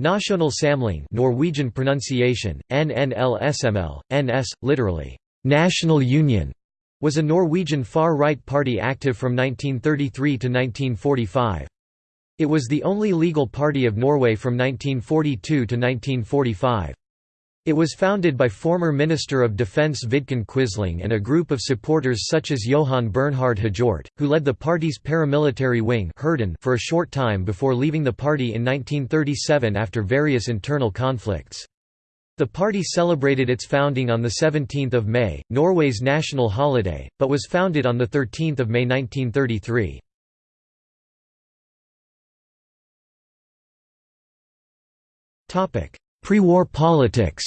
National Samling Norwegian pronunciation, NNLSML, NS, literally, National Union, was a Norwegian far-right party active from 1933 to 1945. It was the only legal party of Norway from 1942 to 1945. It was founded by former Minister of Defence Vidkun Quisling and a group of supporters such as Johan Bernhard Hjort, who led the party's paramilitary wing for a short time before leaving the party in 1937 after various internal conflicts. The party celebrated its founding on 17 May, Norway's national holiday, but was founded on 13 May 1933. Pre-war politics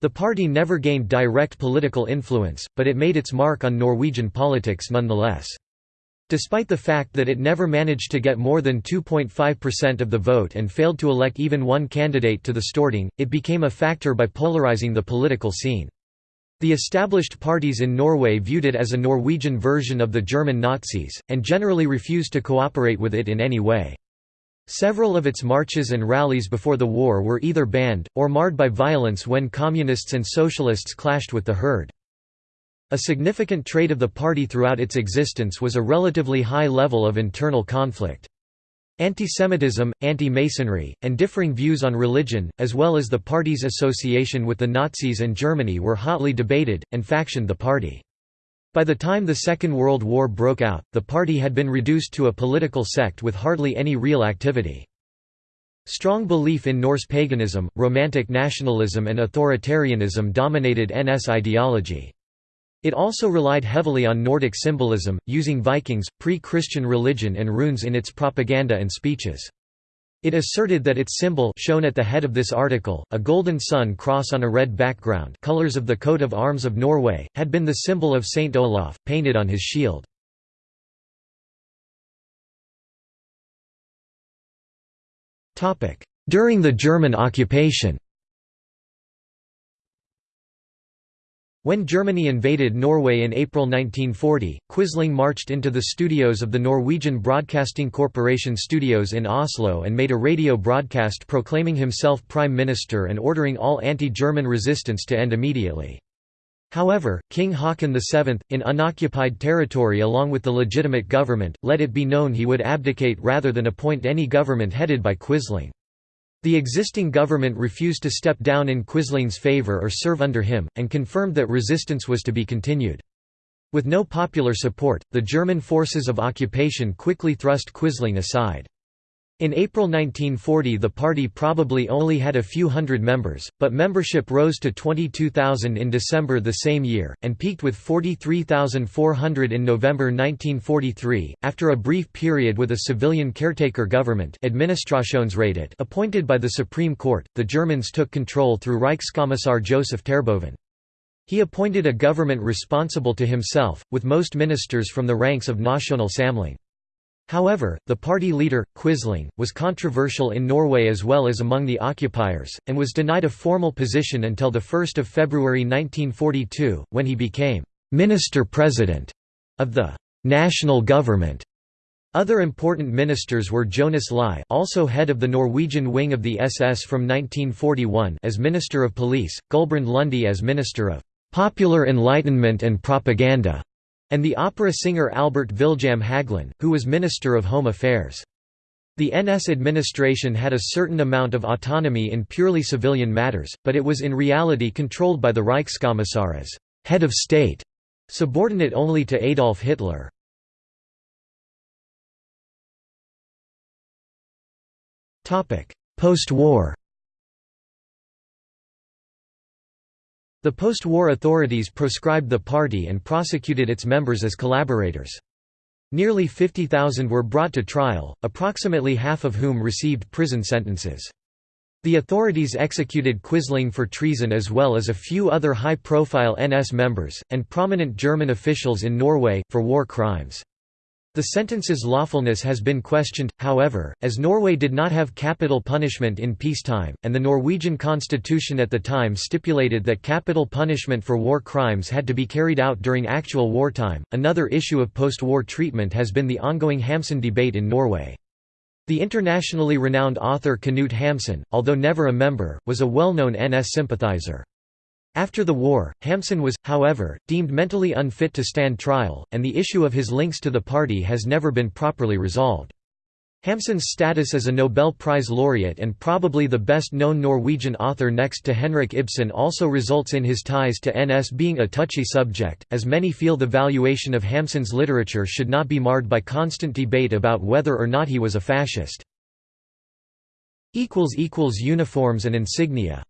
The party never gained direct political influence, but it made its mark on Norwegian politics nonetheless. Despite the fact that it never managed to get more than 2.5% of the vote and failed to elect even one candidate to the Storting, it became a factor by polarizing the political scene. The established parties in Norway viewed it as a Norwegian version of the German Nazis, and generally refused to cooperate with it in any way. Several of its marches and rallies before the war were either banned, or marred by violence when communists and socialists clashed with the Hird. A significant trait of the party throughout its existence was a relatively high level of internal conflict. Antisemitism, anti-Masonry, and differing views on religion, as well as the party's association with the Nazis and Germany were hotly debated, and factioned the party. By the time the Second World War broke out, the party had been reduced to a political sect with hardly any real activity. Strong belief in Norse paganism, romantic nationalism and authoritarianism dominated NS ideology. It also relied heavily on Nordic symbolism, using Vikings, pre-Christian religion and runes in its propaganda and speeches. It asserted that its symbol shown at the head of this article, a golden sun cross on a red background colors of the coat of arms of Norway, had been the symbol of Saint Olaf, painted on his shield. During the German occupation When Germany invaded Norway in April 1940, Quisling marched into the studios of the Norwegian Broadcasting Corporation studios in Oslo and made a radio broadcast proclaiming himself Prime Minister and ordering all anti-German resistance to end immediately. However, King Haakon VII, in unoccupied territory along with the legitimate government, let it be known he would abdicate rather than appoint any government headed by Quisling. The existing government refused to step down in Quisling's favor or serve under him, and confirmed that resistance was to be continued. With no popular support, the German forces of occupation quickly thrust Quisling aside. In April 1940 the party probably only had a few hundred members, but membership rose to 22,000 in December the same year, and peaked with 43,400 in November 1943. After a brief period with a civilian caretaker government appointed by the Supreme Court, the Germans took control through Reichskommissar Joseph Terboven. He appointed a government responsible to himself, with most ministers from the ranks of National Samling. However, the party leader, Quisling, was controversial in Norway as well as among the occupiers, and was denied a formal position until 1 February 1942, when he became «minister-president» of the «national government». Other important ministers were Jonas Lie also head of the Norwegian wing of the SS from 1941 as Minister of Police, Gulbrand Lunde as Minister of «Popular Enlightenment and Propaganda», and the opera singer Albert Viljam Hagelin, who was Minister of Home Affairs. The NS administration had a certain amount of autonomy in purely civilian matters, but it was in reality controlled by the Reichskommissar as head of state, subordinate only to Adolf Hitler. Post-war The post-war authorities proscribed the party and prosecuted its members as collaborators. Nearly 50,000 were brought to trial, approximately half of whom received prison sentences. The authorities executed Quisling for treason as well as a few other high-profile NS members, and prominent German officials in Norway, for war crimes. The sentence's lawfulness has been questioned, however, as Norway did not have capital punishment in peacetime, and the Norwegian constitution at the time stipulated that capital punishment for war crimes had to be carried out during actual wartime. Another issue of post war treatment has been the ongoing Hamsun debate in Norway. The internationally renowned author Knut Hamsun, although never a member, was a well-known NS sympathizer. After the war, Hamsun was, however, deemed mentally unfit to stand trial, and the issue of his links to the party has never been properly resolved. Hamsun's status as a Nobel Prize laureate and probably the best-known Norwegian author next to Henrik Ibsen also results in his ties to NS being a touchy subject, as many feel the valuation of Hamsun's literature should not be marred by constant debate about whether or not he was a fascist. Uniforms and insignia